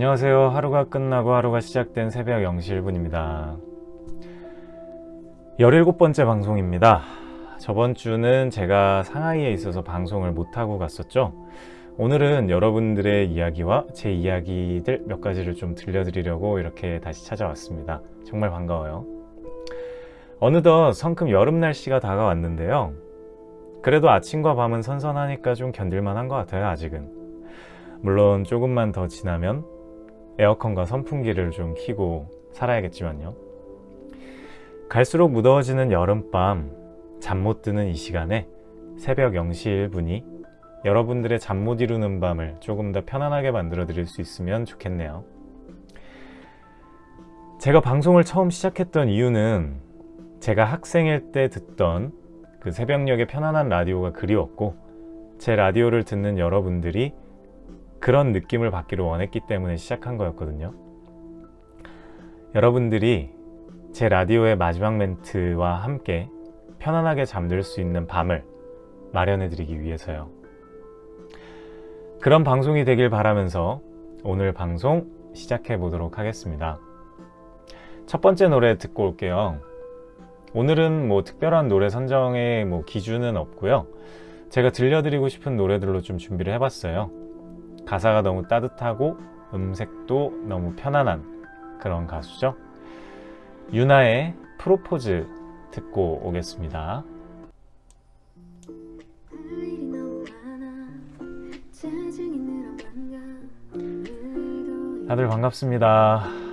안녕하세요. 하루가 끝나고 하루가 시작된 새벽 0시 1분입니다. 17번째 방송입니다. 저번 주는 제가 상하이에 있어서 방송을 못하고 갔었죠. 오늘은 여러분들의 이야기와 제 이야기들 몇 가지를 좀 들려드리려고 이렇게 다시 찾아왔습니다. 정말 반가워요. 어느덧 성큼 여름 날씨가 다가왔는데요. 그래도 아침과 밤은 선선하니까 좀 견딜만한 것 같아요, 아직은. 물론 조금만 더 지나면 에어컨과 선풍기를 좀 켜고 살아야겠지만요. 갈수록 무더워지는 여름밤, 잠 못 드는 이 시간에 새벽 0시 1분이 여러분들의 잠 못 이루는 밤을 조금 더 편안하게 만들어 드릴 수 있으면 좋겠네요. 제가 방송을 처음 시작했던 이유는 제가 학생일 때 듣던 그 새벽녘의 편안한 라디오가 그리웠고 제 라디오를 듣는 여러분들이 그런 느낌을 받기를 원했기 때문에 시작한 거였거든요. 여러분들이 제 라디오의 마지막 멘트와 함께 편안하게 잠들 수 있는 밤을 마련해 드리기 위해서요. 그런 방송이 되길 바라면서 오늘 방송 시작해 보도록 하겠습니다. 첫 번째 노래 듣고 올게요. 오늘은 뭐 특별한 노래 선정의 뭐 기준은 없고요. 제가 들려드리고 싶은 노래들로 좀 준비를 해봤어요. 가사가 너무 따뜻하고 음색도 너무 편안한 그런 가수죠. 유나의 프로포즈 듣고 오겠습니다. 다들 반갑습니다.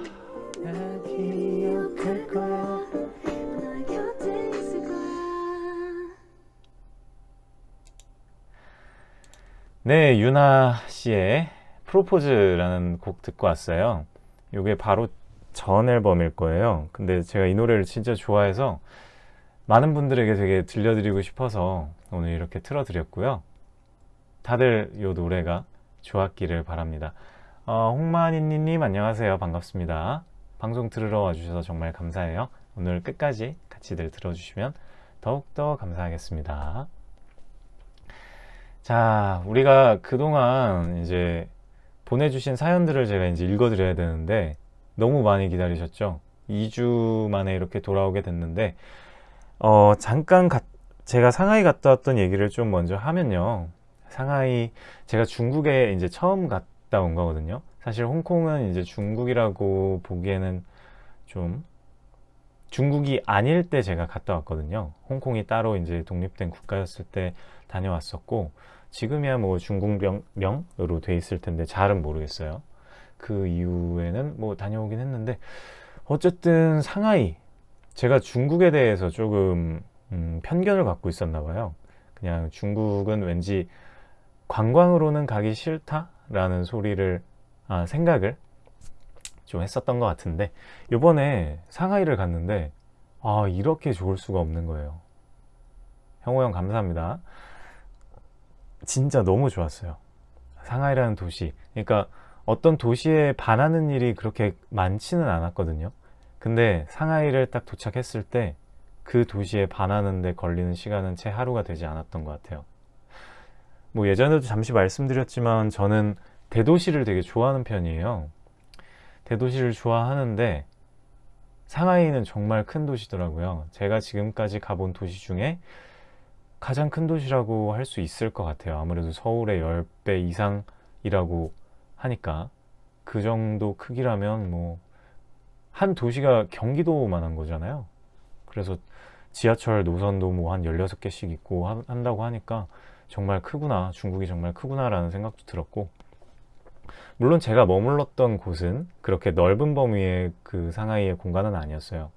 네, 유나 씨의 프로포즈라는 곡 듣고 왔어요. 이게 바로 전 앨범일 거예요. 근데 제가 이 노래를 진짜 좋아해서 많은 분들에게 되게 들려드리고 싶어서 오늘 이렇게 틀어드렸고요. 다들 이 노래가 좋았기를 바랍니다. 어, 홍만이님 안녕하세요. 반갑습니다. 방송 들으러 와주셔서 정말 감사해요. 오늘 끝까지 같이들 들어주시면 더욱더 감사하겠습니다. 자, 우리가 그동안 이제 보내주신 사연들을 제가 이제 읽어드려야 되는데 너무 많이 기다리셨죠? 2주 만에 이렇게 돌아오게 됐는데 어, 잠깐 가, 제가 상하이 갔다 왔던 얘기를 좀 먼저 하면요. 상하이 제가 중국에 이제 처음 갔다 온 거거든요. 사실 홍콩은 이제 중국이라고 보기에는 좀 중국이 아닐 때 제가 갔다 왔거든요. 홍콩이 따로 이제 독립된 국가였을 때 다녀왔었고 지금이야 뭐 중국명으로 돼 있을 텐데 잘은 모르겠어요. 그 이후에는 뭐 다녀오긴 했는데 어쨌든 상하이 제가 중국에 대해서 조금 음, 편견을 갖고 있었나 봐요. 그냥 중국은 왠지 관광으로는 가기 싫다 라는 소리를 아, 생각을 좀 했었던 것 같은데 요번에 상하이를 갔는데 아 이렇게 좋을 수가 없는 거예요. 형호 형 감사합니다. 진짜 너무 좋았어요. 상하이라는 도시. 그러니까 어떤 도시에 반하는 일이 그렇게 많지는 않았거든요. 근데 상하이를 딱 도착했을 때 그 도시에 반하는데 걸리는 시간은 채 하루가 되지 않았던 것 같아요. 뭐 예전에도 잠시 말씀드렸지만 저는 대도시를 되게 좋아하는 편이에요. 대도시를 좋아하는데 상하이는 정말 큰 도시더라고요. 제가 지금까지 가본 도시 중에 가장 큰 도시라고 할 수 있을 것 같아요. 아무래도 서울의 10배 이상이라고 하니까 그 정도 크기라면 뭐 한 도시가 경기도만 한 거잖아요. 그래서 지하철 노선도 뭐 한 16개씩 있고 한다고 하니까 정말 크구나 중국이 정말 크구나 라는 생각도 들었고 물론 제가 머물렀던 곳은 그렇게 넓은 범위의 그 상하이의 공간은 아니었어요.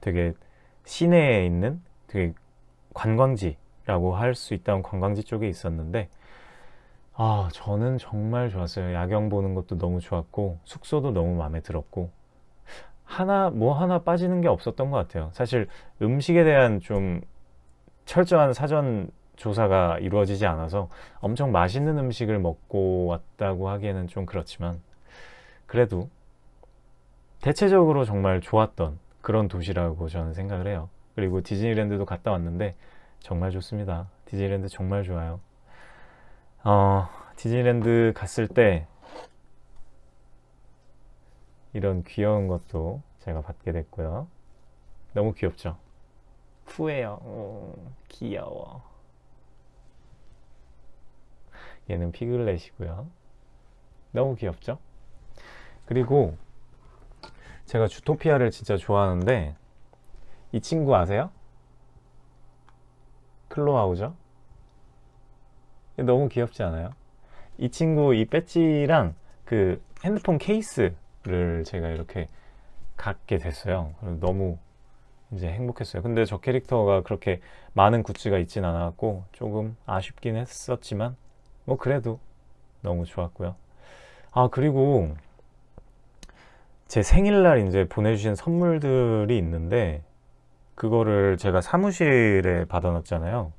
되게 시내에 있는 되게 관광지 라고 할 수 있다는 관광지 쪽에 있었는데 아 저는 정말 좋았어요. 야경 보는 것도 너무 좋았고 숙소도 너무 마음에 들었고 하나 뭐 하나 빠지는 게 없었던 것 같아요. 사실 음식에 대한 좀 철저한 사전 조사가 이루어지지 않아서 엄청 맛있는 음식을 먹고 왔다고 하기에는 좀 그렇지만 그래도 대체적으로 정말 좋았던 그런 도시라고 저는 생각을 해요. 그리고 디즈니랜드도 갔다 왔는데 정말 좋습니다. 디즈니랜드 정말 좋아요. 어, 디즈니랜드 갔을 때 이런 귀여운 것도 제가 받게 됐고요. 너무 귀엽죠? 푸예요. 오, 귀여워. 얘는 피글렛이고요. 너무 귀엽죠? 그리고 제가 주토피아를 진짜 좋아하는데 이 친구 아세요? 클로아우죠? 너무 귀엽지 않아요? 이 친구 이 배지랑 그 핸드폰 케이스를 제가 이렇게 갖게 됐어요. 너무 이제 행복했어요. 근데 저 캐릭터가 그렇게 많은 굿즈가 있진 않았고 조금 아쉽긴 했었지만 뭐 그래도 너무 좋았고요. 아 그리고 제 생일날 이제 보내주신 선물들이 있는데 그거를 제가 사무실에 받아놨잖아요.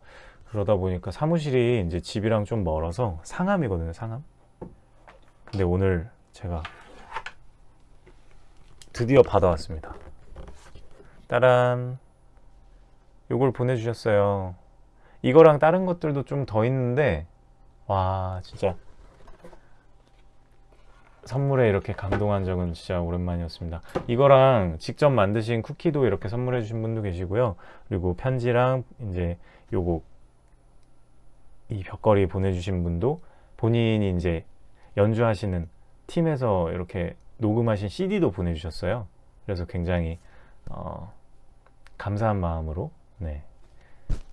그러다 보니까 사무실이 이제 집이랑 좀 멀어서 상암이거든요, 상암. 근데 오늘 제가 드디어 받아왔습니다. 따란. 요걸 보내주셨어요. 이거랑 다른 것들도 좀 더 있는데, 와, 진짜. 선물에 이렇게 감동한 적은 진짜 오랜만이었습니다. 이거랑 직접 만드신 쿠키도 이렇게 선물해 주신 분도 계시고요. 그리고 편지랑 이제 요거 이 벽걸이 보내주신 분도 본인이 이제 연주하시는 팀에서 이렇게 녹음하신 CD도 보내주셨어요. 그래서 굉장히 어, 감사한 마음으로 네.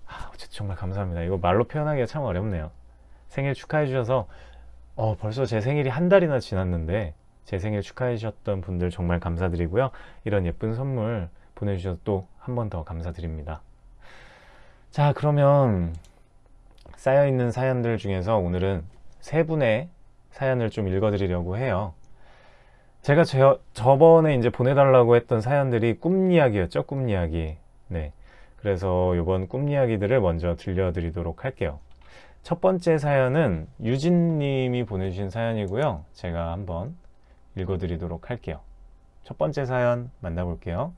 아, 정말 감사합니다. 이거 말로 표현하기가 참 어렵네요. 생일 축하해 주셔서 어, 벌써 제 생일이 한 달이나 지났는데 제 생일 축하해 주셨던 분들 정말 감사드리고요. 이런 예쁜 선물 보내주셔서 또 한 번 더 감사드립니다. 자 그러면 쌓여있는 사연들 중에서 오늘은 세 분의 사연을 좀 읽어드리려고 해요. 제가 저, 저번에 이제 보내달라고 했던 사연들이 꿈 이야기였죠. 꿈 이야기. 네. 그래서 이번 꿈 이야기들을 먼저 들려드리도록 할게요. 첫 번째 사연은 유진님이 보내주신 사연이고요. 제가 한번 읽어드리도록 할게요. 첫 번째 사연 만나볼게요.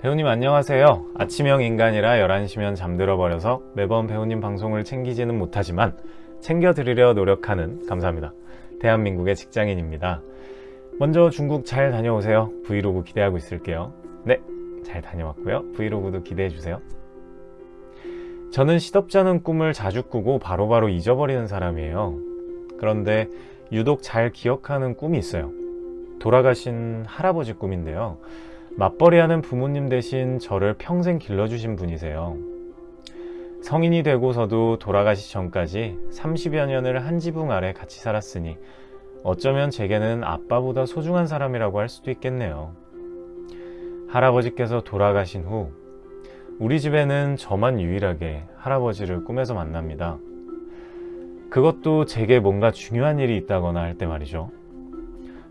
배우님 안녕하세요. 아침형 인간이라 11시면 잠들어 버려서 매번 배우님 방송을 챙기지는 못하지만 챙겨드리려 노력하는 감사합니다. 대한민국의 직장인입니다. 먼저 중국 잘 다녀오세요. 브이로그 기대하고 있을게요. 네, 잘 다녀왔고요. 브이로그도 기대해주세요. 저는 시덥지 않은 꿈을 자주 꾸고 바로바로 바로 잊어버리는 사람이에요. 그런데 유독 잘 기억하는 꿈이 있어요. 돌아가신 할아버지 꿈인데요. 맞벌이하는 부모님 대신 저를 평생 길러주신 분이세요. 성인이 되고서도 돌아가시 전까지 30여 년을 한 지붕 아래 같이 살았으니 어쩌면 제게는 아빠보다 소중한 사람이라고 할 수도 있겠네요. 할아버지께서 돌아가신 후 우리 집에는 저만 유일하게 할아버지를 꿈에서 만납니다. 그것도 제게 뭔가 중요한 일이 있다거나 할 때 말이죠.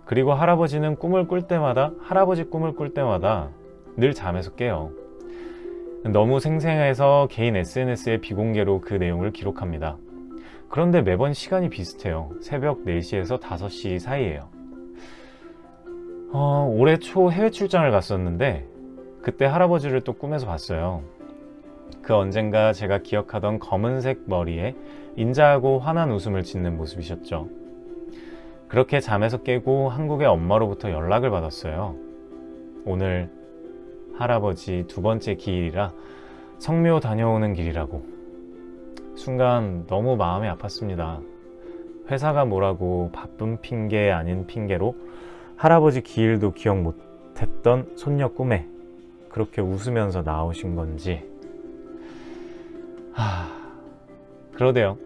그리고 할아버지는 꿈을 꿀 때마다 할아버지 꿈을 꿀 때마다 늘 잠에서 깨요. 너무 생생해서 개인 SNS에 비공개로 그 내용을 기록합니다. 그런데 매번 시간이 비슷해요. 새벽 4시에서 5시 사이에요. 어, 올해 초 해외 출장을 갔었는데 그때 할아버지를 또 꿈에서 봤어요. 그 언젠가 제가 기억하던 검은색 머리에 인자하고 환한 웃음을 짓는 모습이셨죠. 그렇게 잠에서 깨고 한국의 엄마로부터 연락을 받았어요. 오늘 할아버지 두 번째 기일이라 성묘 다녀오는 길이라고. 순간 너무 마음이 아팠습니다. 회사가 뭐라고 바쁜 핑계 아닌 핑계로 할아버지 기일도 기억 못했던 손녀 꿈에 그렇게 웃으면서 나오신 건지. 하... 그러대요.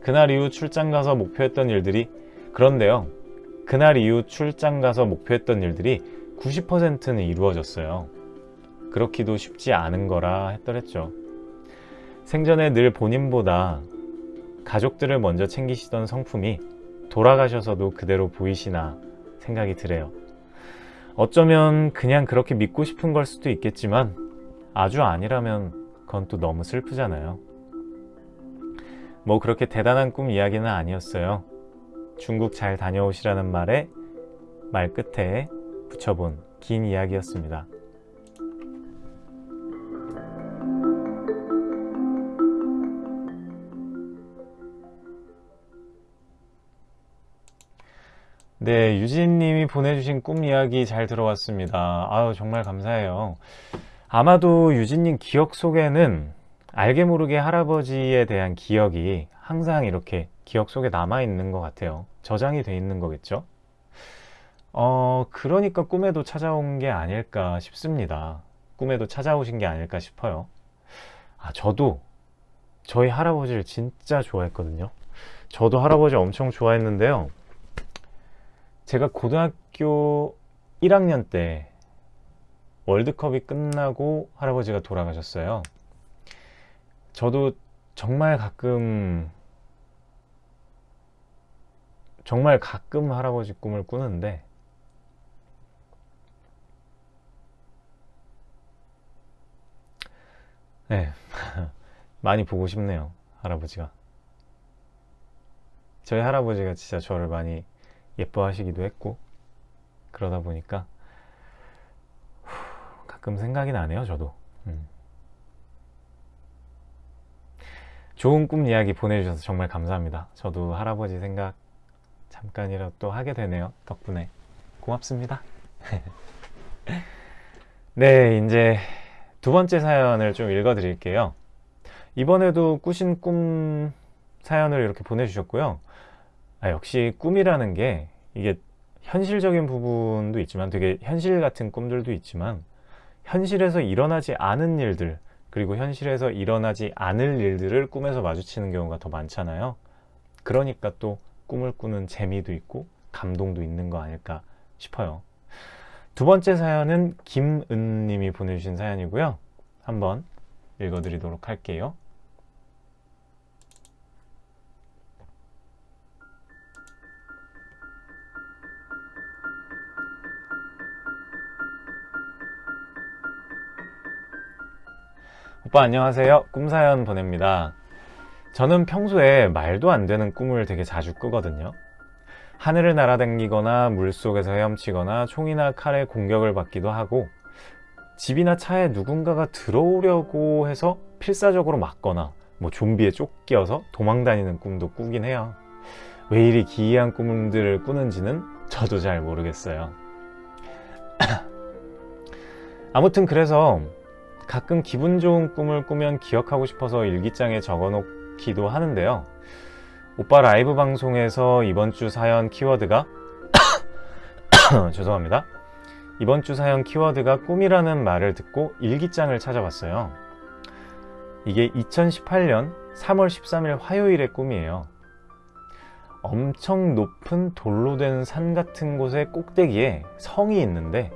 그날 이후 출장 가서 목표했던 일들이 그런데요. 그날 이후 출장 가서 목표했던 일들이 90%는 이루어졌어요. 그렇기도 쉽지 않은 거라 했더랬죠. 생전에 늘 본인보다 가족들을 먼저 챙기시던 성품이 돌아가셔서도 그대로 보이시나 생각이 드네요. 어쩌면 그냥 그렇게 믿고 싶은 걸 수도 있겠지만 아주 아니라면 그건 또 너무 슬프잖아요. 뭐 그렇게 대단한 꿈 이야기는 아니었어요. 중국 잘 다녀오시라는 말에 말 끝에 붙여본 긴 이야기였습니다. 네, 유진님이 보내주신 꿈 이야기 잘 들어왔습니다. 아유, 정말 감사해요. 아마도 유진님 기억 속에는 알게 모르게 할아버지에 대한 기억이 항상 이렇게 기억 속에 남아있는 것 같아요. 저장이 돼 있는 거겠죠? 어, 그러니까 꿈에도 찾아온 게 아닐까 싶습니다. 꿈에도 찾아오신 게 아닐까 싶어요. 아, 저도 저희 할아버지를 진짜 좋아했거든요. 저도 할아버지 엄청 좋아했는데요. 제가 고등학교 1학년 때 월드컵이 끝나고 할아버지가 돌아가셨어요. 저도 정말 가끔 정말 가끔 할아버지 꿈을 꾸는데 네 많이 보고 싶네요 할아버지가 저희 할아버지가 진짜 저를 많이 예뻐하시기도 했고 그러다 보니까 가끔 생각이 나네요 저도. 음. 좋은 꿈 이야기 보내주셔서 정말 감사합니다. 저도 할아버지 생각 잠깐이라도 또 하게 되네요 덕분에. 고맙습니다. 네 이제 두 번째 사연을 좀 읽어 드릴게요. 이번에도 꾸신 꿈 사연을 이렇게 보내주셨고요 아, 역시 꿈이라는 게 이게 현실적인 부분도 있지만 되게 현실 같은 꿈들도 있지만 현실에서 일어나지 않은 일들 그리고 현실에서 일어나지 않을 일들을 꿈에서 마주치는 경우가 더 많잖아요. 그러니까 또 꿈을 꾸는 재미도 있고 감동도 있는 거 아닐까 싶어요. 두 번째 사연은 김은 님이 보내주신 사연이고요. 한번 읽어드리도록 할게요 오빠 안녕하세요. 꿈사연 보냅니다. 저는 평소에 말도 안 되는 꿈을 되게 자주 꾸거든요. 하늘을 날아다니거나 물속에서 헤엄치거나 총이나 칼에 공격을 받기도 하고 집이나 차에 누군가가 들어오려고 해서 필사적으로 막거나 뭐 좀비에 쫓겨서 도망다니는 꿈도 꾸긴 해요. 왜 이리 기이한 꿈들을 꾸는지는 저도 잘 모르겠어요. 아무튼 그래서 가끔 기분 좋은 꿈을 꾸면 기억하고 싶어서 일기장에 적어 놓기도 하는데요. 오빠 라이브 방송에서 이번 주 사연 키워드가 죄송합니다. 이번 주 사연 키워드가 꿈이라는 말을 듣고 일기장을 찾아봤어요. 이게 2018년 3월 13일 화요일의 꿈이에요. 엄청 높은 돌로 된 산 같은 곳의 꼭대기에 성이 있는데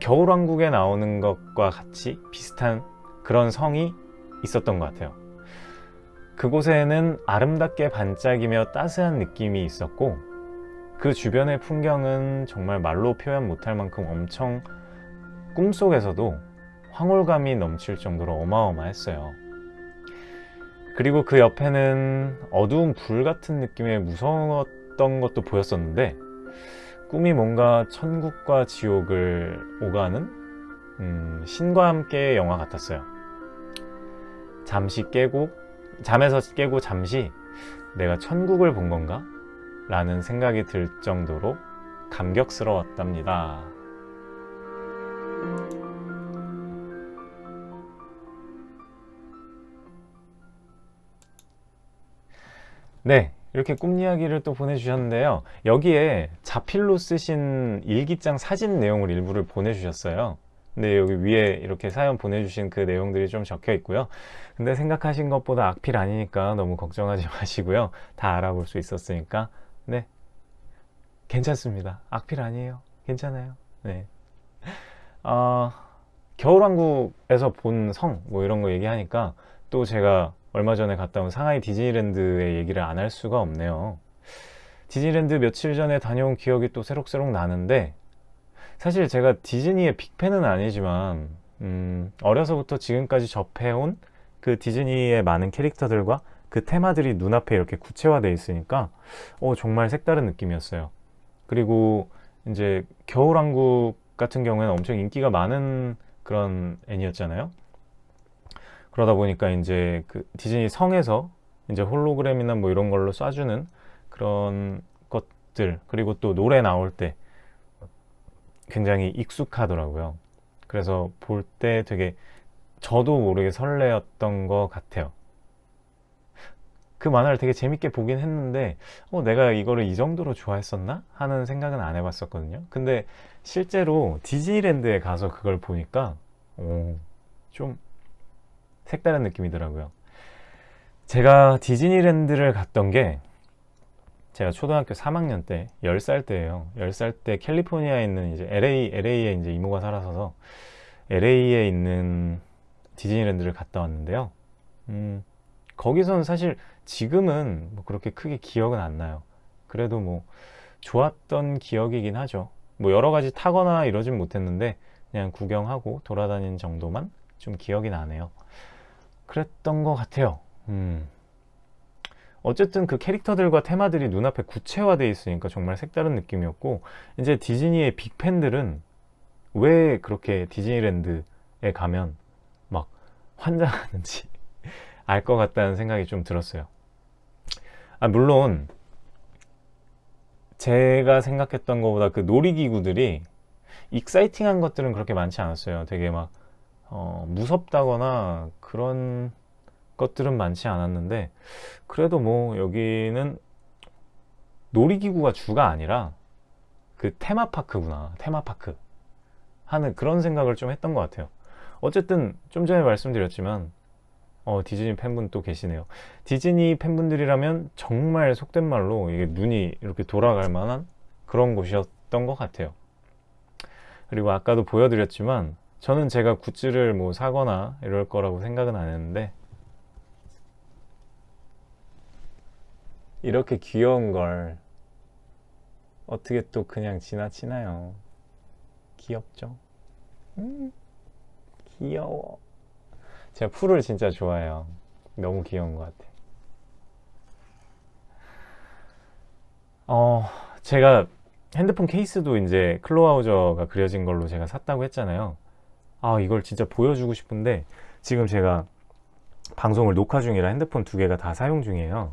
겨울왕국에 나오는 것과 같이 비슷한 그런 성이 있었던 것 같아요. 그곳에는 아름답게 반짝이며 따스한 느낌이 있었고 그 주변의 풍경은 정말 말로 표현 못할 만큼 엄청 꿈속에서도 황홀감이 넘칠 정도로 어마어마했어요. 그리고 그 옆에는 어두운 불 같은 느낌의 무서웠던 것도 보였었는데 꿈이 뭔가 천국과 지옥을 오가는 음, 신과 함께 영화 같았어요. 잠시 깨고 잠에서 깨고 잠시 내가 천국을 본 건가? 라는 생각이 들 정도로 감격스러웠답니다. 네 이렇게 꿈 이야기를 또 보내주셨는데요. 여기에 자필로 쓰신 일기장 사진 내용을 일부를 보내주셨어요. 근데 여기 위에 이렇게 사연 보내주신 그 내용들이 좀 적혀 있고요. 근데 생각하신 것보다 악필 아니니까 너무 걱정하지 마시고요. 다 알아볼 수 있었으니까. 네. 괜찮습니다. 악필 아니에요. 괜찮아요. 네. 어, 겨울왕국에서 본 성 뭐 이런 거 얘기하니까 또 제가 얼마 전에 갔다 온 상하이 디즈니랜드의 얘기를 안 할 수가 없네요. 디즈니랜드 며칠 전에 다녀온 기억이 또 새록새록 나는데 사실 제가 디즈니의 빅팬은 아니지만 음, 어려서부터 지금까지 접해온 그 디즈니의 많은 캐릭터들과 그 테마들이 눈앞에 이렇게 구체화되어 있으니까 어, 정말 색다른 느낌이었어요. 그리고 이제 겨울왕국 같은 경우에는 엄청 인기가 많은 그런 애니였잖아요 그러다 보니까 이제 그 디즈니 성에서 이제 홀로그램이나 뭐 이런 걸로 쏴주는 그런 것 모습들 그리고 또 노래 나올 때 굉장히 익숙하더라고요. 그래서 볼 때 되게 저도 모르게 설레었던 것 같아요. 그 만화를 되게 재밌게 보긴 했는데 어, 내가 이거를 이 정도로 좋아했었나? 하는 생각은 안 해봤었거든요. 근데 실제로 디즈니랜드에 가서 그걸 보니까 오, 좀 색다른 느낌이더라고요. 제가 디즈니랜드를 갔던 게 제가 초등학교 3학년 때 10살 때예요. 10살 때 캘리포니아에 있는 이제 LA LA에 이제 이모가 살아서 LA에 있는 디즈니랜드를 갔다 왔는데요. 음, 거기서는 사실 지금은 뭐 그렇게 크게 기억은 안 나요. 그래도 뭐 좋았던 기억이긴 하죠. 뭐 여러 가지 타거나 이러진 못했는데 그냥 구경하고 돌아다닌 정도만 좀 기억이 나네요. 그랬던 것 같아요. 음. 어쨌든 그 캐릭터들과 테마들이 눈앞에 구체화되어 있으니까 정말 색다른 느낌이었고 이제 디즈니의 빅팬들은 왜 그렇게 디즈니랜드에 가면 막 환장하는지 알 것 같다는 생각이 좀 들었어요. 아, 물론 제가 생각했던 것보다 그 놀이기구들이 exciting한 것들은 그렇게 많지 않았어요. 되게 막 어, 무섭다거나 그런 것들은 많지 않았는데 그래도 뭐 여기는 놀이기구가 주가 아니라 그 테마파크구나 테마파크 하는 그런 생각을 좀 했던 것 같아요. 어쨌든 좀 전에 말씀드렸지만 어, 디즈니 팬분 또 계시네요. 디즈니 팬분들이라면 정말 속된 말로 이게 눈이 이렇게 돌아갈 만한 그런 곳이었던 것 같아요. 그리고 아까도 보여드렸지만 저는 제가 굿즈를 뭐 사거나 이럴 거라고 생각은 안 했는데 이렇게 귀여운 걸 어떻게 또 그냥 지나치나요? 귀엽죠? 음, 귀여워. 제가 풀을 진짜 좋아해요. 너무 귀여운 것 같아. 어, 제가 핸드폰 케이스도 이제 클로아우저가 그려진 걸로 제가 샀다고 했잖아요. 아, 이걸 진짜 보여주고 싶은데 지금 제가 방송을 녹화 중이라 핸드폰 두 개가 다 사용 중이에요.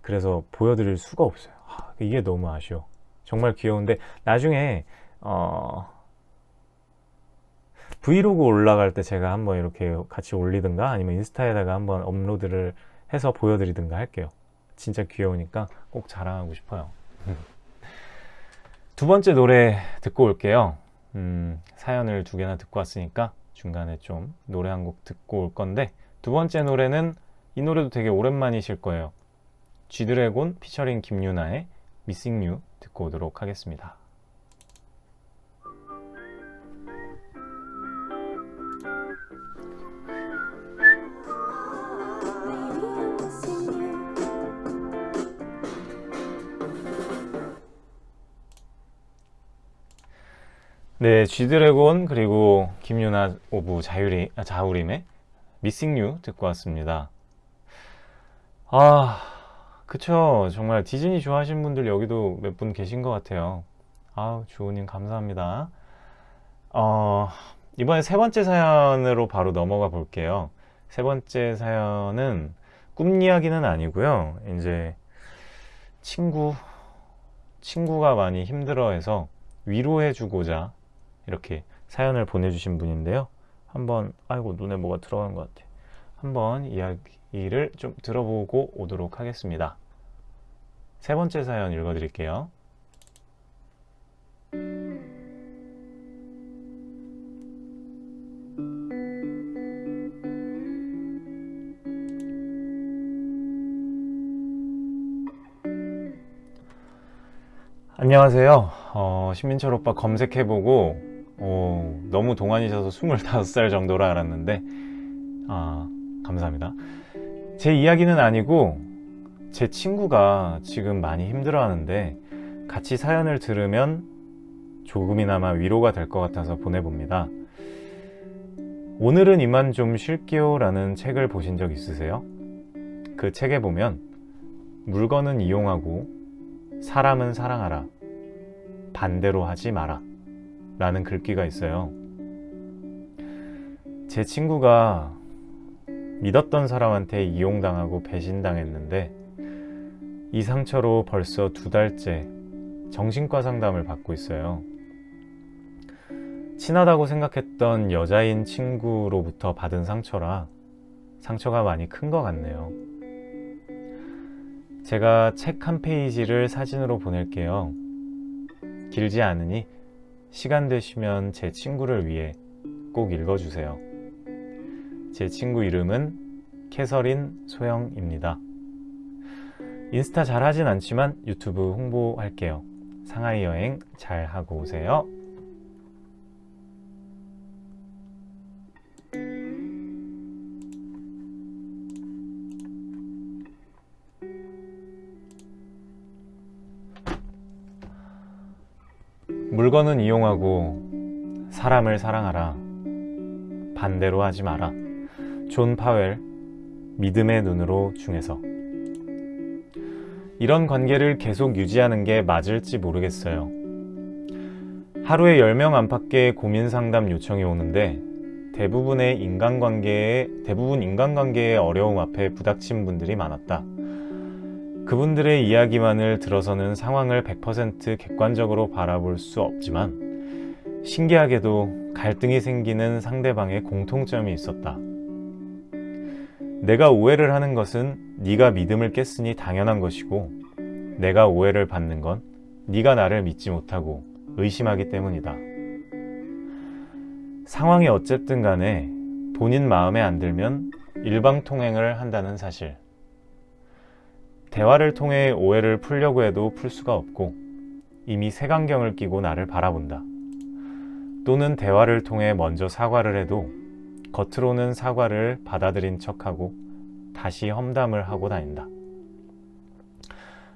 그래서 보여드릴 수가 없어요. 아, 이게 너무 아쉬워. 정말 귀여운데 나중에 어... 브이로그 올라갈 때 제가 한번 이렇게 같이 올리든가 아니면 인스타에다가 한번 업로드를 해서 보여드리든가 할게요. 진짜 귀여우니까 꼭 자랑하고 싶어요. 두 번째 노래 듣고 올게요 음, 사연을 두 개나 듣고 왔으니까 중간에 좀 노래 한 곡 듣고 올 건데 두 번째 노래는 이 노래도 되게 오랜만이실 거예요 G드래곤 피처링 김유나의 Missing You 듣고 오도록 하겠습니다. 네, G드래곤 그리고 김윤아 of 자우리, 아, 자우림의 You 듣고 왔습니다. 아... 그쵸. 정말 디즈니 좋아하시는 분들 여기도 몇 분 계신 것 같아요. 아우 주호님 감사합니다. 어, 이번에 세 번째 사연으로 바로 넘어가 볼게요. 세 번째 사연은 꿈 이야기는 아니고요. 이제 친구 친구가 많이 힘들어해서 위로해 주고자 이렇게 사연을 보내주신 분인데요 한번 아이고 눈에 뭐가 들어간 것 같아 한번 이야기를 좀 들어보고 오도록 하겠습니다 세 번째 사연 읽어드릴게요. 안녕하세요. 어, 신민철 오빠 검색해보고 어, 너무 동안이셔서 25살 정도라 알았는데 아, 감사합니다. 제 이야기는 아니고 제 친구가 지금 많이 힘들어 하는데 같이 사연을 들으면 조금이나마 위로가 될 것 같아서 보내봅니다. 오늘은 이만 좀 쉴게요 라는 책을 보신 적 있으세요? 그 책에 보면 물건은 이용하고 사람은 사랑하라 반대로 하지 마라 라는 글귀가 있어요. 제 친구가 믿었던 사람한테 이용당하고 배신당했는데 이 상처로 벌써 두 달째 정신과 상담을 받고 있어요. 친하다고 생각했던 여자인 친구로부터 받은 상처라 상처가 많이 큰 것 같네요. 제가 책 한 페이지를 사진으로 보낼게요. 길지 않으니 시간 되시면 제 친구를 위해 꼭 읽어주세요. 제 친구 이름은 캐서린 소영입니다. 인스타 잘 하진 않지만 유튜브 홍보할게요. 상하이 여행 잘 하고 오세요. 물건은 이용하고 사람을 사랑하라. 반대로 하지 마라. 존 파웰, 믿음의 눈으로 중에서. 이런 관계를 계속 유지하는 게 맞을지 모르겠어요. 하루에 10명 안팎의 고민 상담 요청이 오는데 대부분의 인간관계에, 대부분 인간관계의 어려움 앞에 부닥친 분들이 많았다. 그분들의 이야기만을 들어서는 상황을 100% 객관적으로 바라볼 수 없지만 신기하게도 갈등이 생기는 상대방의 공통점이 있었다. 내가 오해를 하는 것은 네가 믿음을 깼으니 당연한 것이고 내가 오해를 받는 건 네가 나를 믿지 못하고 의심하기 때문이다. 상황이 어쨌든 간에 본인 마음에 안 들면 일방통행을 한다는 사실. 대화를 통해 오해를 풀려고 해도 풀 수가 없고 이미 색안경을 끼고 나를 바라본다. 또는 대화를 통해 먼저 사과를 해도 겉으로는 사과를 받아들인 척하고 다시 험담을 하고 다닌다.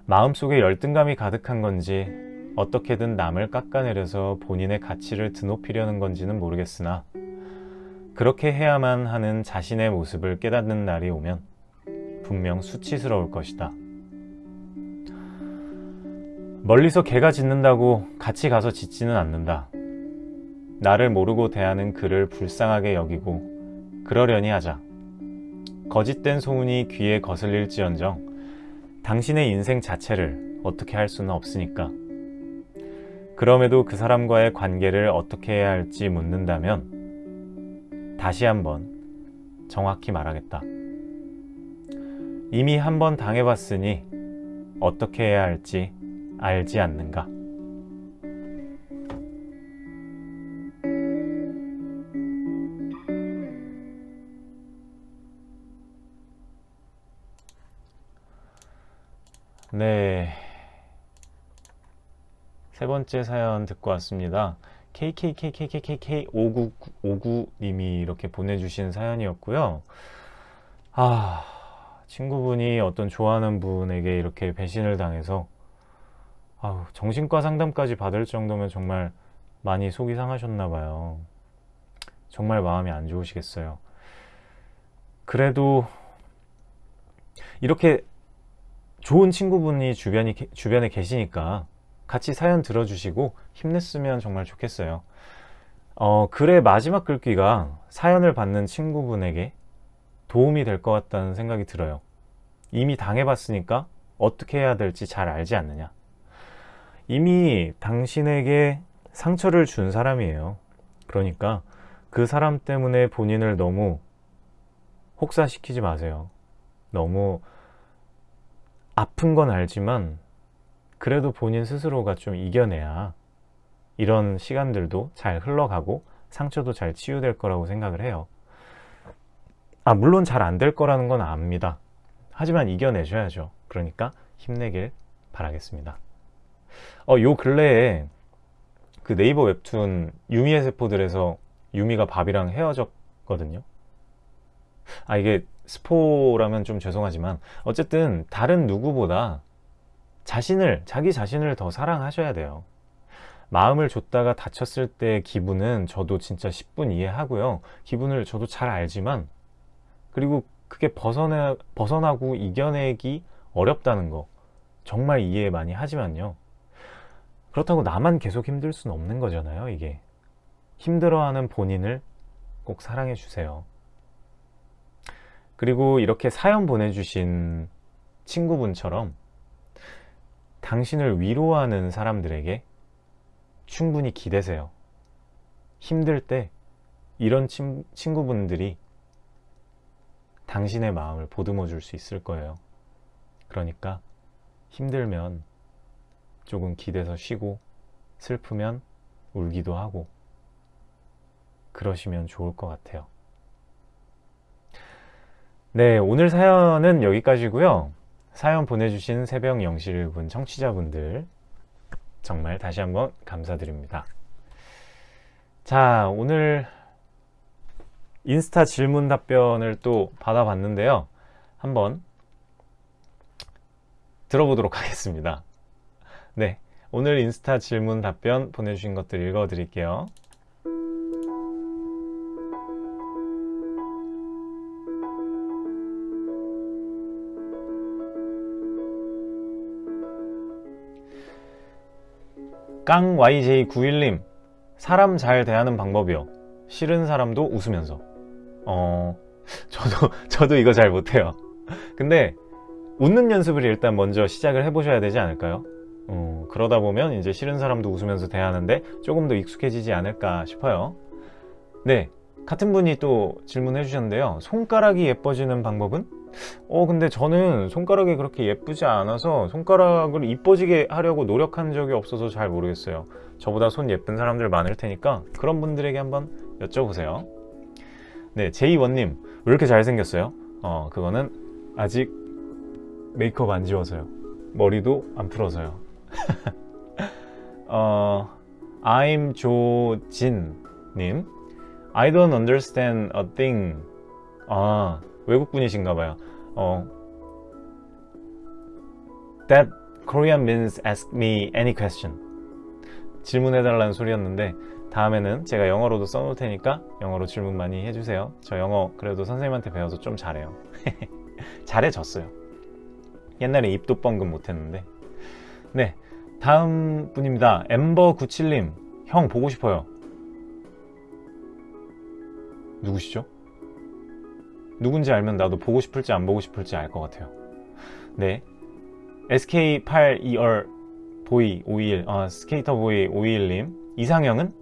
마음속에 열등감이 가득한 건지 어떻게든 남을 깎아내려서 본인의 가치를 드높이려는 건지는 모르겠으나 그렇게 해야만 하는 자신의 모습을 깨닫는 날이 오면 분명 수치스러울 것이다. 멀리서 개가 짖는다고 같이 가서 짖지는 않는다. 나를 모르고 대하는 그를 불쌍하게 여기고 그러려니 하자. 거짓된 소문이 귀에 거슬릴지언정 당신의 인생 자체를 어떻게 할 수는 없으니까. 그럼에도 그 사람과의 관계를 어떻게 해야 할지 묻는다면 다시 한번 정확히 말하겠다. 이미 한번 당해봤으니 어떻게 해야 할지 알지 않는가? 네. 세 번째 사연 듣고 왔습니다. KKKKKK5959님이 이렇게 보내주신 사연이었고요. 아, 친구분이 어떤 좋아하는 분에게 이렇게 배신을 당해서 아우, 정신과 상담까지 받을 정도면 정말 많이 속이 상하셨나 봐요. 정말 마음이 안 좋으시겠어요. 그래도 이렇게 좋은 친구분이 주변이, 주변에 계시니까 같이 사연 들어주시고 힘냈으면 정말 좋겠어요. 어, 글의 마지막 글귀가 사연을 받는 친구분에게 도움이 될 것 같다는 생각이 들어요. 이미 당해봤으니까 어떻게 해야 될지 잘 알지 않느냐. 이미 당신에게 상처를 준 사람이에요. 그러니까 그 사람 때문에 본인을 너무 혹사시키지 마세요. 너무 아픈 건 알지만 그래도 본인 스스로가 좀 이겨내야 이런 시간들도 잘 흘러가고 상처도 잘 치유될 거라고 생각을 해요. 아, 물론 잘 안 될 거라는 건 압니다. 하지만 이겨내셔야죠. 그러니까 힘내길 바라겠습니다. 어, 요 근래에 그 네이버 웹툰 유미의 세포들에서 유미가 밥이랑 헤어졌거든요. 아, 이게 스포라면 좀 죄송하지만 어쨌든 다른 누구보다 자신을 자기 자신을 더 사랑하셔야 돼요. 마음을 줬다가 다쳤을 때 기분은 저도 진짜 10분 이해하고요. 기분을 저도 잘 알지만 그리고 그게 벗어나, 벗어나고 이겨내기 어렵다는 거 정말 이해 많이 하지만요 그렇다고 나만 계속 힘들 수는 없는 거잖아요 이게 힘들어하는 본인을 꼭 사랑해 주세요 그리고 이렇게 사연 보내주신 친구분처럼 당신을 위로하는 사람들에게 충분히 기대세요. 힘들 때 이런 친, 친구분들이 당신의 마음을 보듬어 줄 수 있을 거예요. 그러니까 힘들면 조금 기대서 쉬고 슬프면 울기도 하고 그러시면 좋을 것 같아요. 네, 오늘 사연은 여기까지고요. 사연 보내주신 새벽 영실분 청취자분들 정말 다시 한번 감사드립니다. 자, 오늘 인스타 질문 답변을 또 받아봤는데요. 한번 들어보도록 하겠습니다. 네, 오늘 인스타 질문 답변 보내주신 것들 읽어드릴게요. 깡 YJ91님 사람 잘 대하는 방법이요. 싫은 사람도 웃으면서. 어 저도 저도 이거 잘 못해요. 근데 웃는 연습을 일단 먼저 시작을 해보셔야 되지 않을까요 어, 그러다 보면 이제 싫은 사람도 웃으면서 대하는데 조금 더 익숙해지지 않을까 싶어요. 네 같은 분이 또 질문해 주셨는데요. 손가락이 예뻐지는 방법은? 어 근데 저는 손가락이 그렇게 예쁘지 않아서 손가락을 이뻐지게 하려고 노력한 적이 없어서 잘 모르겠어요. 저보다 손 예쁜 사람들 많을 테니까 그런 분들에게 한번 여쭤보세요. 네 제이원님 왜 이렇게 잘생겼어요? 어 그거는 아직 메이크업 안 지워서요. 머리도 안 풀어서요 어, I'm 조진님. I don't understand a thing. 아 외국분이신가봐요. 어, That Korean means ask me any question. 질문해달라는 소리였는데 다음에는 제가 영어로도 써놓을 테니까 영어로 질문 많이 해주세요. 저 영어 그래도 선생님한테 배워서 좀 잘해요. 잘해졌어요. 옛날에 입도 뻥금 못했는데. 네 다음 분입니다. 엠버97님 형 보고 싶어요. 누구시죠? 누군지 알면 나도 보고 싶을지 안 보고 싶을지 알 것 같아요. 네. SK82R 보이 51 아, 스케이터 보이 521님. 이상형은?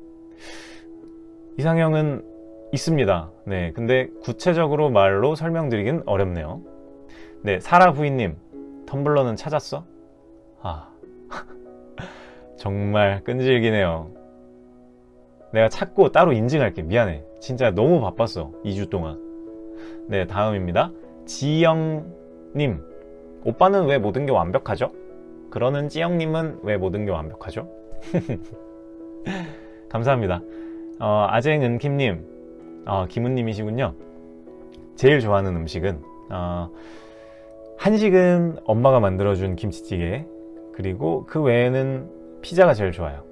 이상형은 있습니다. 네. 근데 구체적으로 말로 설명드리긴 어렵네요. 네. 사라 부인님 텀블러는 찾았어? 아 정말 끈질기네요. 내가 찾고 따로 인증할게. 미안해. 진짜 너무 바빴어. 2주 동안. 네 다음입니다. 지영님. 오빠는 왜 모든 게 완벽하죠? 그러는 지영님은 왜 모든 게 완벽하죠? 감사합니다. 어, 아쟁은킴님. 어, 김은님이시군요. 제일 좋아하는 음식은 어, 한식은 엄마가 만들어준 김치찌개 그리고 그 외에는 피자가 제일 좋아요.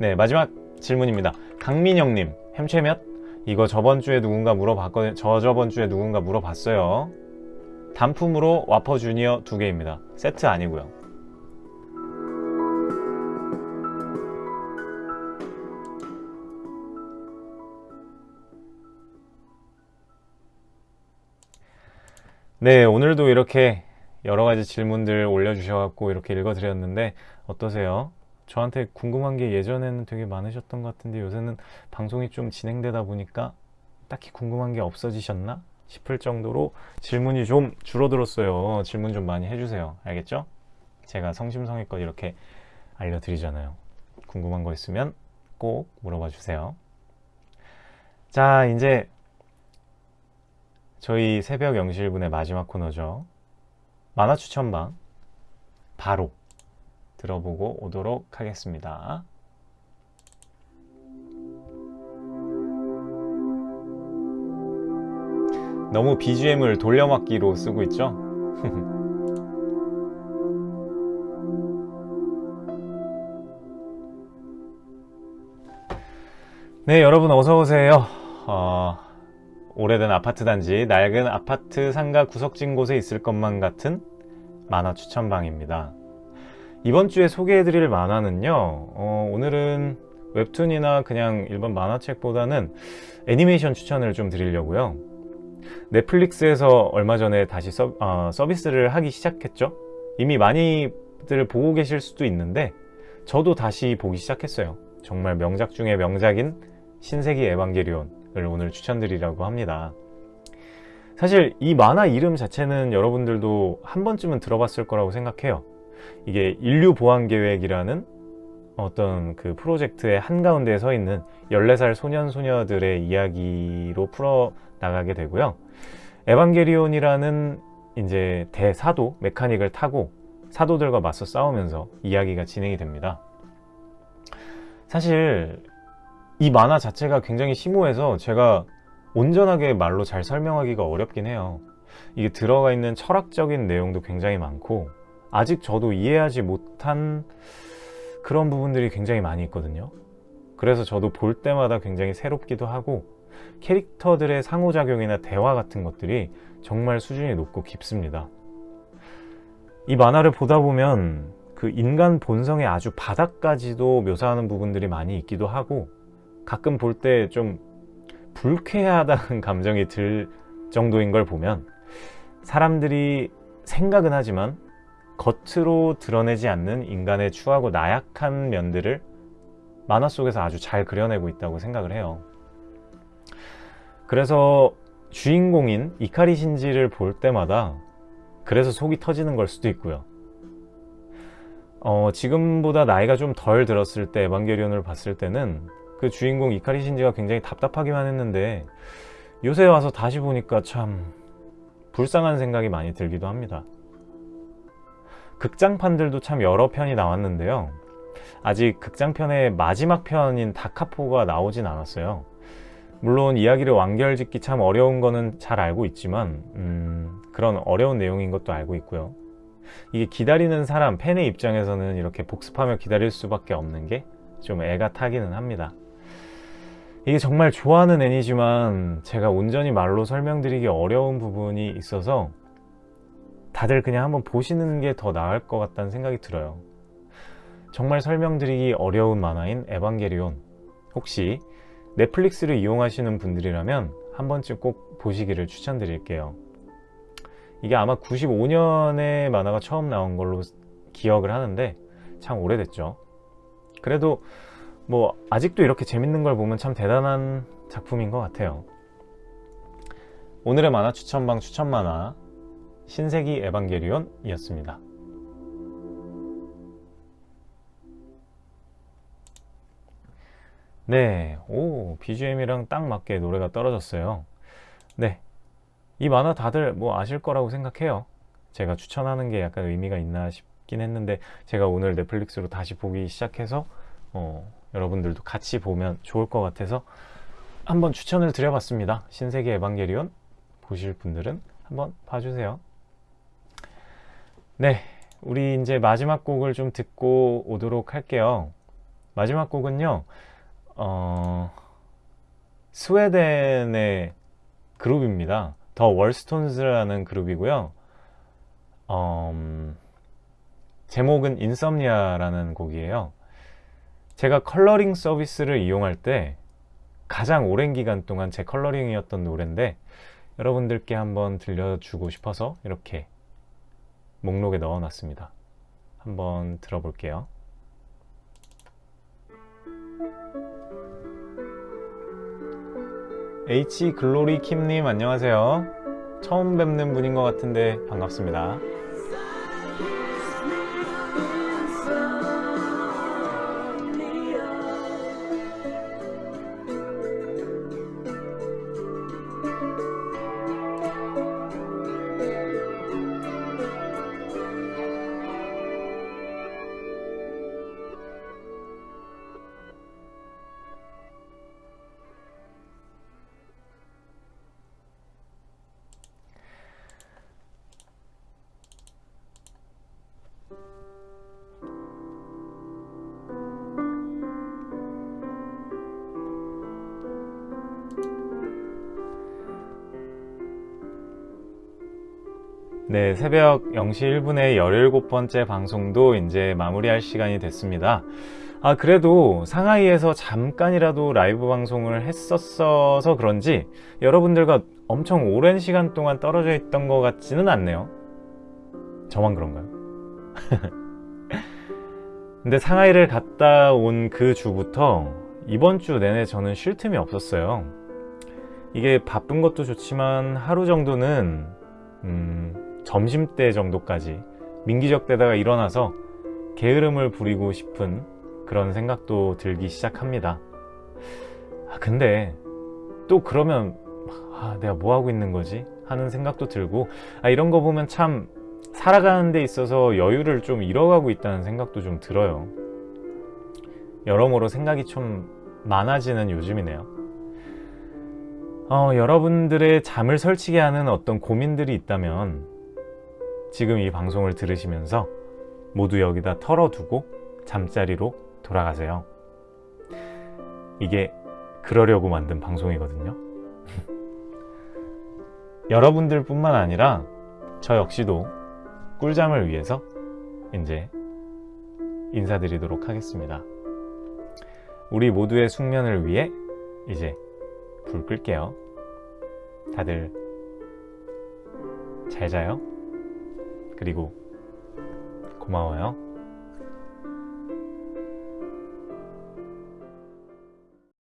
네 마지막 질문입니다. 강민영님 햄채몇? 이거 저번주에 누군가 물어봤거든요 저 저번주에 누군가 물어봤어요. 단품으로 와퍼 주니어 두 개입니다. 세트 아니고요. 네 오늘도 이렇게 여러가지 질문들 올려주셔갖고 이렇게 읽어드렸는데 어떠세요? 저한테 궁금한 게 예전에는 되게 많으셨던 것 같은데 요새는 방송이 좀 진행되다 보니까 딱히 궁금한 게 없어지셨나 싶을 정도로 질문이 좀 줄어들었어요. 질문 좀 많이 해주세요. 알겠죠? 제가 성심성의껏 이렇게 알려드리잖아요. 궁금한 거 있으면 꼭 물어봐 주세요. 자 이제 저희 새벽 영실분의 마지막 코너죠. 만화 추천방. 바로 들어보고 오도록 하겠습니다. 너무 BGM을 돌려막기로 쓰고 있죠? 네 여러분 어서오세요 어, 오래된 아파트 단지 낡은 아파트 상가 구석진 곳에 있을 것만 같은 만화 추천방입니다 이번 주에 소개해드릴 만화는요 어, 오늘은 웹툰이나 그냥 일반 만화책보다는 애니메이션 추천을 좀 드리려고요. 넷플릭스에서 얼마 전에 다시 서, 어, 서비스를 하기 시작했죠? 이미 많이들 보고 계실 수도 있는데 저도 다시 보기 시작했어요. 정말 명작 중의 명작인 신세기 에반게리온을 오늘 추천드리려고 합니다. 사실 이 만화 이름 자체는 여러분들도 한 번쯤은 들어봤을 거라고 생각해요 이게 인류 보안 계획이라는 어떤 그 프로젝트의 한가운데에 서 있는 14살 소년 소녀들의 이야기로 풀어 나가게 되고요. 에반게리온이라는 이제 대사도 메카닉을 타고 사도들과 맞서 싸우면서 이야기가 진행이 됩니다. 사실 이 만화 자체가 굉장히 심오해서 제가 온전하게 말로 잘 설명하기가 어렵긴 해요. 이게 들어가 있는 철학적인 내용도 굉장히 많고 아직 저도 이해하지 못한 그런 부분들이 굉장히 많이 있거든요. 그래서 저도 볼 때마다 굉장히 새롭기도 하고 캐릭터들의 상호작용이나 대화 같은 것들이 정말 수준이 높고 깊습니다. 이 만화를 보다 보면 그 인간 본성의 아주 바닥까지도 묘사하는 부분들이 많이 있기도 하고 가끔 볼 때 좀 불쾌하다는 감정이 들 정도인 걸 보면 사람들이 생각은 하지만 겉으로 드러내지 않는 인간의 추하고 나약한 면들을 만화 속에서 아주 잘 그려내고 있다고 생각을 해요. 그래서 주인공인 이카리 신지를 볼 때마다 그래서 속이 터지는 걸 수도 있고요. 어, 지금보다 나이가 좀 덜 들었을 때 에반게리온을 봤을 때는 그 주인공 이카리 신지가 굉장히 답답하기만 했는데 요새 와서 다시 보니까 참 불쌍한 생각이 많이 들기도 합니다 극장판들도 참 여러 편이 나왔는데요. 아직 극장편의 마지막 편인 다카포가 나오진 않았어요. 물론 이야기를 완결짓기 참 어려운 거는 잘 알고 있지만 음, 그런 어려운 내용인 것도 알고 있고요. 이게 기다리는 사람, 팬의 입장에서는 이렇게 복습하며 기다릴 수밖에 없는 게 좀 애가 타기는 합니다. 이게 정말 좋아하는 애니지만 제가 온전히 말로 설명드리기 어려운 부분이 있어서 다들 그냥 한번 보시는 게 더 나을 것 같다는 생각이 들어요. 정말 설명드리기 어려운 만화인 에반게리온. 혹시 넷플릭스를 이용하시는 분들이라면 한 번쯤 꼭 보시기를 추천드릴게요. 이게 아마 95년에 만화가 처음 나온 걸로 기억을 하는데 참 오래됐죠. 그래도 뭐 아직도 이렇게 재밌는 걸 보면 참 대단한 작품인 것 같아요. 오늘의 만화 추천방 추천 만화 신세기 에반게리온 이었습니다. 네, 오 BGM이랑 딱 맞게 노래가 떨어졌어요. 네, 이 만화 다들 뭐 아실 거라고 생각해요. 제가 추천하는 게 약간 의미가 있나 싶긴 했는데 제가 오늘 넷플릭스로 다시 보기 시작해서 어, 여러분들도 같이 보면 좋을 것 같아서 한번 추천을 드려봤습니다. 신세계 에반게리온 보실 분들은 한번 봐주세요. 네, 우리 이제 마지막 곡을 좀 듣고 오도록 할게요. 마지막 곡은요, 어, 스웨덴의 그룹입니다. The Wallstones라는 그룹이고요. 음, 제목은 Insomnia라는 곡이에요. 제가 컬러링 서비스를 이용할 때 가장 오랜 기간 동안 제 컬러링이었던 노래인데 여러분들께 한번 들려주고 싶어서 이렇게 목록에 넣어놨습니다. 한번 들어볼게요. H 글로리 킴님 안녕하세요. 처음 뵙는 분인 것 같은데 반갑습니다. 네, 새벽 0시 1분에 17번째 방송도 이제 마무리할 시간이 됐습니다. 아, 그래도 상하이에서 잠깐이라도 라이브 방송을 했었어서 그런지 여러분들과 엄청 오랜 시간 동안 떨어져 있던 것 같지는 않네요. 저만 그런가요? 근데 상하이를 갔다 온 그 주부터 이번 주 내내 저는 쉴 틈이 없었어요. 이게 바쁜 것도 좋지만 하루 정도는 음, 점심때 정도까지 민기적 때다가 일어나서 게으름을 부리고 싶은 그런 생각도 들기 시작합니다. 아, 근데 또 그러면 아, 내가 뭐 하고 있는 거지? 하는 생각도 들고 아, 이런 거 보면 참 살아가는 데 있어서 여유를 좀 잃어가고 있다는 생각도 좀 들어요. 여러모로 생각이 좀 많아지는 요즘이네요. 어, 여러분들의 잠을 설치게 하는 어떤 고민들이 있다면 지금 이 방송을 들으시면서 모두 여기다 털어두고 잠자리로 돌아가세요. 이게 그러려고 만든 방송이거든요. 여러분들 뿐만 아니라 저 역시도 꿀잠을 위해서 이제 인사드리도록 하겠습니다. 우리 모두의 숙면을 위해 이제 불 끌게요. 다들 잘 자요. 그리고 고마워요.